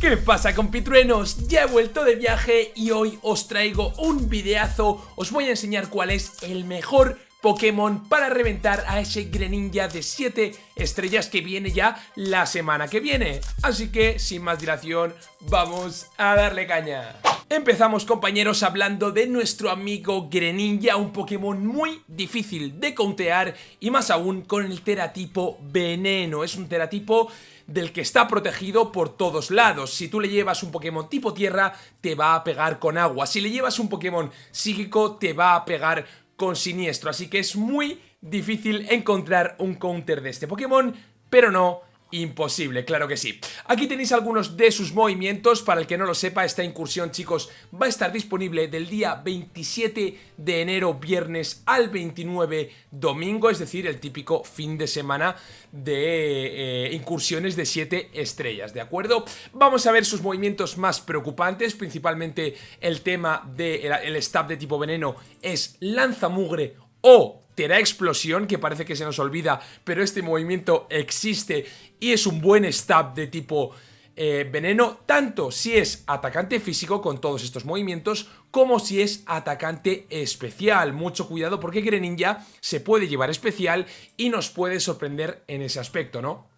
¿Qué pasa compitruenos? Ya he vuelto de viaje y hoy os traigo un videazo, os voy a enseñar cuál es el mejor Pokémon para reventar a ese Greninja de 7 estrellas que viene ya la semana que viene. Así que, sin más dilación, vamos a darle caña. Empezamos compañeros hablando de nuestro amigo Greninja, un Pokémon muy difícil de contear y más aún con el teratipo veneno. Es un teratipo del que está protegido por todos lados. Si tú le llevas un Pokémon tipo tierra, te va a pegar con agua. Si le llevas un Pokémon psíquico, te va a pegar con siniestro. Así que es muy difícil encontrar un counter de este Pokémon, pero no Imposible, claro que sí. Aquí tenéis algunos de sus movimientos, para el que no lo sepa, esta incursión, chicos, va a estar disponible del día 27 de enero, viernes, al 29, domingo, es decir, el típico fin de semana de eh, incursiones de 7 estrellas, ¿de acuerdo? Vamos a ver sus movimientos más preocupantes, principalmente el tema del de stab de tipo veneno es lanzamugre o Tera Explosión, que parece que se nos olvida, pero este movimiento existe y es un buen stab de tipo eh, veneno, tanto si es atacante físico con todos estos movimientos, como si es atacante especial. Mucho cuidado porque Greninja se puede llevar especial y nos puede sorprender en ese aspecto, ¿no?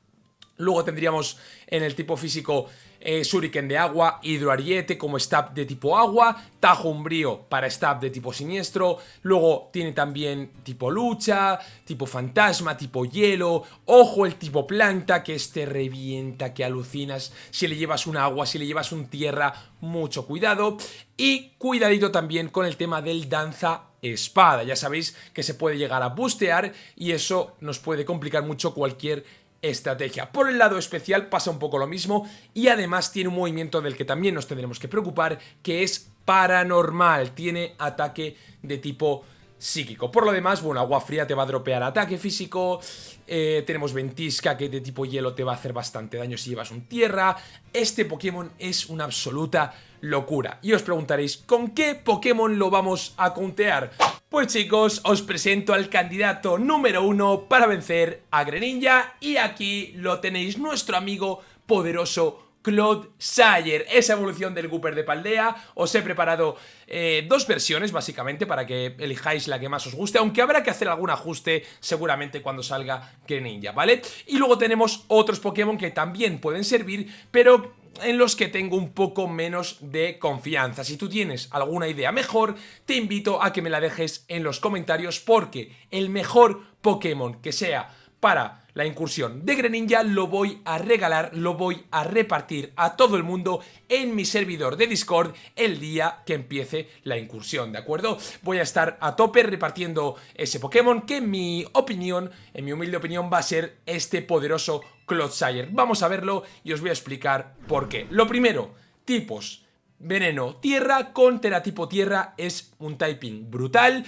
Luego tendríamos en el tipo físico eh, Shuriken de agua, Hidroariete como stab de tipo agua, Tajo Umbrío para stab de tipo siniestro, luego tiene también tipo lucha, tipo fantasma, tipo hielo, ojo el tipo planta que este revienta, que alucinas, si le llevas un agua, si le llevas un tierra, mucho cuidado, y cuidadito también con el tema del danza espada, ya sabéis que se puede llegar a bustear y eso nos puede complicar mucho cualquier estrategia. Por el lado especial pasa un poco lo mismo y además tiene un movimiento del que también nos tendremos que preocupar que es paranormal, tiene ataque de tipo psíquico. Por lo demás, bueno, agua fría te va a dropear ataque físico, eh, tenemos ventisca que de tipo hielo te va a hacer bastante daño si llevas un tierra. Este Pokémon es una absoluta locura. Y os preguntaréis, ¿con qué Pokémon lo vamos a contear? Pues chicos, os presento al candidato número uno para vencer a Greninja y aquí lo tenéis, nuestro amigo poderoso Claude Sayer, esa evolución del Gooper de Paldea. Os he preparado eh, dos versiones, básicamente, para que elijáis la que más os guste, aunque habrá que hacer algún ajuste seguramente cuando salga Greninja, ¿vale? Y luego tenemos otros Pokémon que también pueden servir, pero en los que tengo un poco menos de confianza. Si tú tienes alguna idea mejor, te invito a que me la dejes en los comentarios porque el mejor Pokémon que sea para la incursión de Greninja lo voy a regalar, lo voy a repartir a todo el mundo en mi servidor de Discord el día que empiece la incursión, ¿de acuerdo? Voy a estar a tope repartiendo ese Pokémon que en mi opinión, en mi humilde opinión, va a ser este poderoso Clodsire. Vamos a verlo y os voy a explicar por qué. Lo primero, tipos. Veneno tierra con teratipo tierra es un typing brutal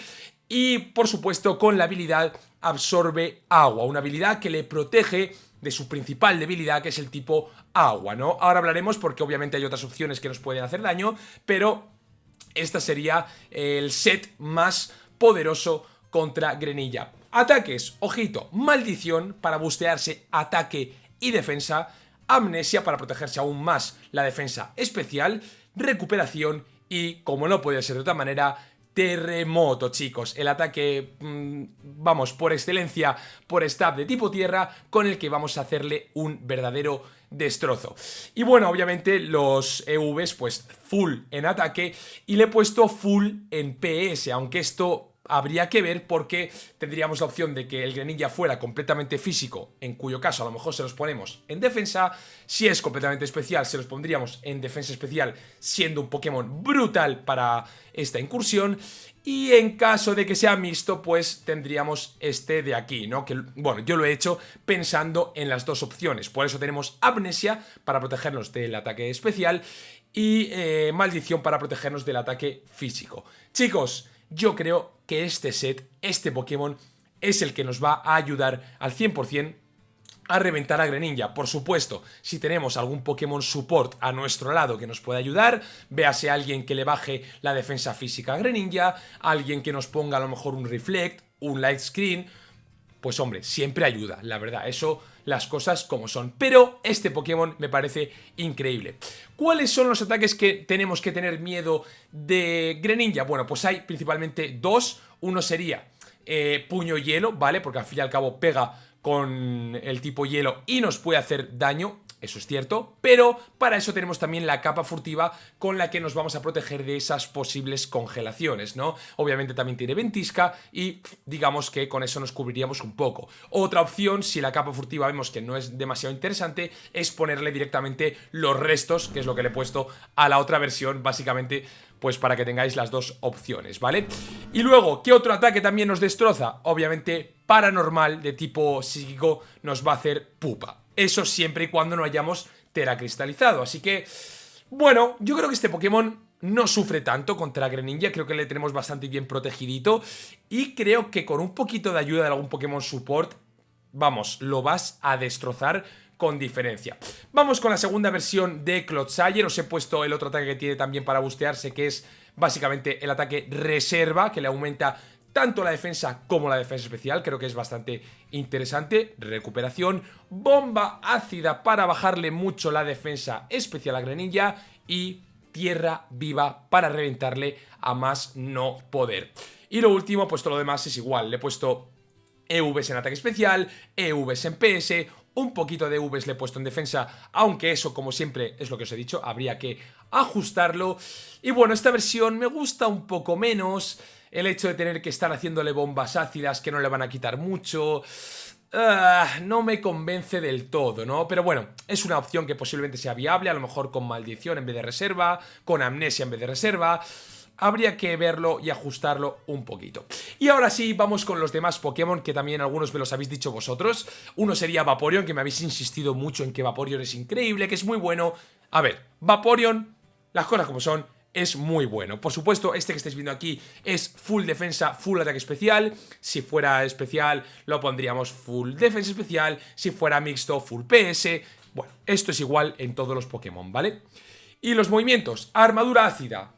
y por supuesto con la habilidad absorbe agua, una habilidad que le protege de su principal debilidad que es el tipo agua, ¿no? Ahora hablaremos porque obviamente hay otras opciones que nos pueden hacer daño, pero esta sería el set más poderoso contra Grenilla. Ataques, ojito, maldición para bustearse ataque y defensa, amnesia para protegerse aún más la defensa especial, recuperación y, como no puede ser de otra manera, terremoto, chicos. El ataque, mm, vamos, por excelencia, por stab de tipo tierra, con el que vamos a hacerle un verdadero destrozo. Y bueno, obviamente los EVs, pues full en ataque, y le he puesto full en PS, aunque esto habría que ver porque tendríamos la opción de que el Greninja fuera completamente físico, en cuyo caso a lo mejor se los ponemos en defensa, si es completamente especial se los pondríamos en defensa especial siendo un Pokémon brutal para esta incursión y en caso de que sea mixto, pues tendríamos este de aquí, ¿no? Que, bueno, yo lo he hecho pensando en las dos opciones. Por eso tenemos Amnesia para protegernos del ataque especial y eh, Maldición para protegernos del ataque físico. Chicos, yo creo que este set, este Pokémon, es el que nos va a ayudar al 100% a reventar a Greninja. Por supuesto, si tenemos algún Pokémon Support a nuestro lado que nos pueda ayudar, véase alguien que le baje la defensa física a Greninja, alguien que nos ponga a lo mejor un Reflect, un Light Screen, pues hombre, siempre ayuda, la verdad, eso las cosas como son. Pero este Pokémon me parece increíble. ¿Cuáles son los ataques que tenemos que tener miedo de Greninja? Bueno, pues hay principalmente dos. Uno sería eh, puño hielo, ¿vale? Porque al fin y al cabo pega con el tipo hielo y nos puede hacer daño eso es cierto, pero para eso tenemos también la capa furtiva con la que nos vamos a proteger de esas posibles congelaciones, ¿no? Obviamente también tiene ventisca y digamos que con eso nos cubriríamos un poco. Otra opción, si la capa furtiva vemos que no es demasiado interesante, es ponerle directamente los restos, que es lo que le he puesto a la otra versión, básicamente pues para que tengáis las dos opciones, ¿vale? Y luego, ¿qué otro ataque también nos destroza? Obviamente, paranormal de tipo psíquico nos va a hacer pupa. Eso siempre y cuando no hayamos teracristalizado. Así que, bueno, yo creo que este Pokémon no sufre tanto contra Greninja, creo que le tenemos bastante bien protegidito y creo que con un poquito de ayuda de algún Pokémon Support, vamos, lo vas a destrozar con diferencia. Vamos con la segunda versión de Clodsire, os he puesto el otro ataque que tiene también para bustearse, que es básicamente el ataque reserva, que le aumenta tanto la defensa como la defensa especial, creo que es bastante interesante, recuperación, bomba ácida para bajarle mucho la defensa especial a Greninja y tierra viva para reventarle a más no poder. Y lo último, pues todo lo demás es igual, le he puesto EVs en ataque especial, EVs en PS, un poquito de EVs le he puesto en defensa, aunque eso, como siempre, es lo que os he dicho, habría que ajustarlo. Y bueno, esta versión me gusta un poco menos el hecho de tener que estar haciéndole bombas ácidas que no le van a quitar mucho... Ah, no me convence del todo, ¿no? Pero bueno, es una opción que posiblemente sea viable, a lo mejor con maldición en vez de reserva, con amnesia en vez de reserva... Habría que verlo y ajustarlo un poquito. Y ahora sí, vamos con los demás Pokémon, que también algunos me los habéis dicho vosotros. Uno sería Vaporeon, que me habéis insistido mucho en que Vaporeon es increíble, que es muy bueno. A ver, Vaporeon, las cosas como son, es muy bueno. Por supuesto, este que estáis viendo aquí es full defensa, full ataque especial. Si fuera especial, lo pondríamos full defensa especial. Si fuera mixto, full PS. Bueno, esto es igual en todos los Pokémon, ¿vale? Y los movimientos, armadura ácida,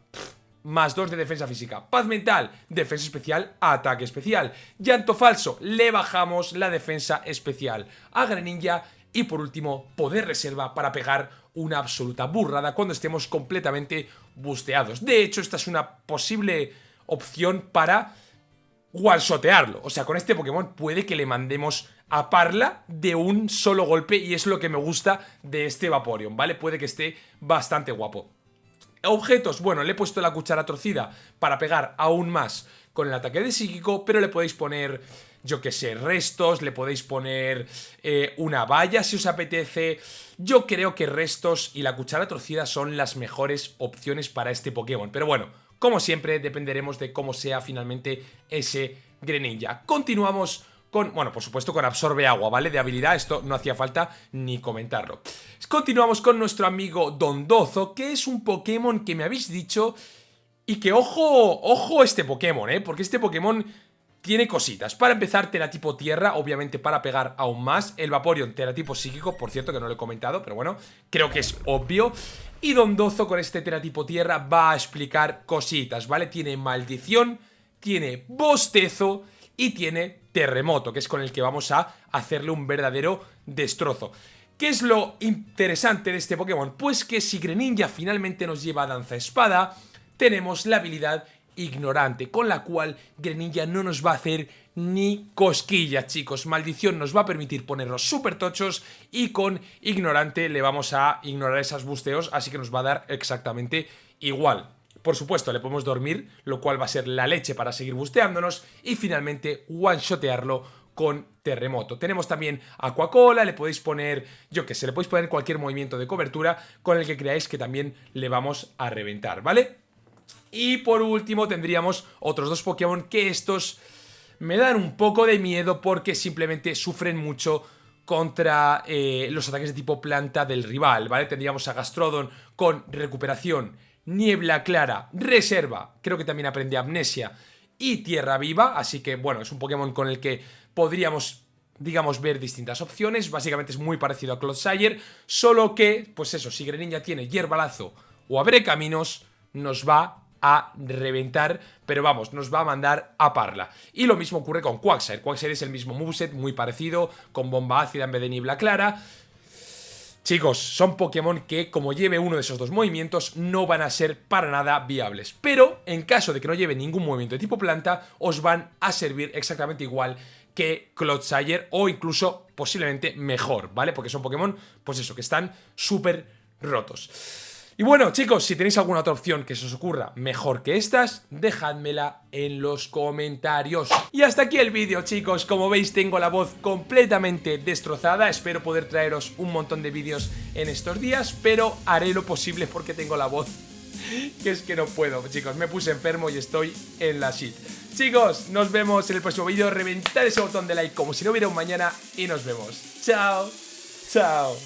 más 2 de defensa física. Paz mental, defensa especial, ataque especial. Llanto falso, le bajamos la defensa especial. A Greninja y por último, poder reserva para pegar una absoluta burrada cuando estemos completamente busteados. De hecho, esta es una posible opción para one-shotearlo. O sea, con este Pokémon puede que le mandemos a Parla de un solo golpe y es lo que me gusta de este Vaporeon, ¿vale? Puede que esté bastante guapo. Objetos, bueno, le he puesto la cuchara torcida para pegar aún más con el ataque de psíquico, pero le podéis poner yo que sé, restos, le podéis poner eh, una valla si os apetece. Yo creo que restos y la cuchara torcida son las mejores opciones para este Pokémon. Pero bueno, como siempre, dependeremos de cómo sea finalmente ese Greninja. Continuamos con, bueno, por supuesto con absorbe agua, ¿vale? De habilidad, esto no hacía falta ni comentarlo. Continuamos con nuestro amigo Dondozo, que es un Pokémon que me habéis dicho... Y que ojo, ojo este Pokémon, ¿eh? Porque este Pokémon tiene cositas. Para empezar, teratipo tierra, obviamente para pegar aún más. El Vaporeon, teratipo psíquico, por cierto que no lo he comentado, pero bueno, creo que es obvio. Y Dondozo con este teratipo tierra va a explicar cositas, ¿vale? Tiene maldición, tiene bostezo y tiene terremoto, que es con el que vamos a hacerle un verdadero destrozo. ¿Qué es lo interesante de este Pokémon? Pues que si Greninja finalmente nos lleva a Danza Espada, tenemos la habilidad ignorante, con la cual Greninja no nos va a hacer ni cosquillas, chicos. Maldición nos va a permitir ponernos súper tochos y con ignorante le vamos a ignorar esos busteos, así que nos va a dar exactamente igual. Por supuesto, le podemos dormir, lo cual va a ser la leche para seguir busteándonos y finalmente one-shotearlo con terremoto. Tenemos también Aquacola, le podéis poner, yo que sé, le podéis poner cualquier movimiento de cobertura con el que creáis que también le vamos a reventar, ¿vale? Y por último tendríamos otros dos Pokémon que estos me dan un poco de miedo porque simplemente sufren mucho contra eh, los ataques de tipo planta del rival, ¿vale? Tendríamos a Gastrodon con recuperación, niebla clara, reserva, creo que también aprende amnesia y tierra viva, así que bueno, es un Pokémon con el que podríamos digamos, ver distintas opciones, básicamente es muy parecido a Clodsire, solo que, pues eso, si Greninja tiene hierbalazo o abre caminos, nos va a reventar, pero vamos, nos va a mandar a Parla. Y lo mismo ocurre con Quagsire. Quagsire es el mismo moveset, muy parecido, con bomba ácida en vez de niebla clara. Chicos, son Pokémon que como lleve uno de esos dos movimientos no van a ser para nada viables. Pero en caso de que no lleve ningún movimiento de tipo planta, os van a servir exactamente igual que Clodsire o incluso posiblemente mejor, ¿vale? Porque son Pokémon, pues eso, que están súper rotos. Y bueno, chicos, si tenéis alguna otra opción que se os ocurra mejor que estas, dejádmela en los comentarios. Y hasta aquí el vídeo, chicos. Como veis, tengo la voz completamente destrozada. Espero poder traeros un montón de vídeos en estos días, pero haré lo posible porque tengo la voz que es que no puedo, chicos. Me puse enfermo y estoy en la shit. Chicos, nos vemos en el próximo vídeo. Reventad ese botón de like como si no hubiera un mañana y nos vemos. Chao. Chao.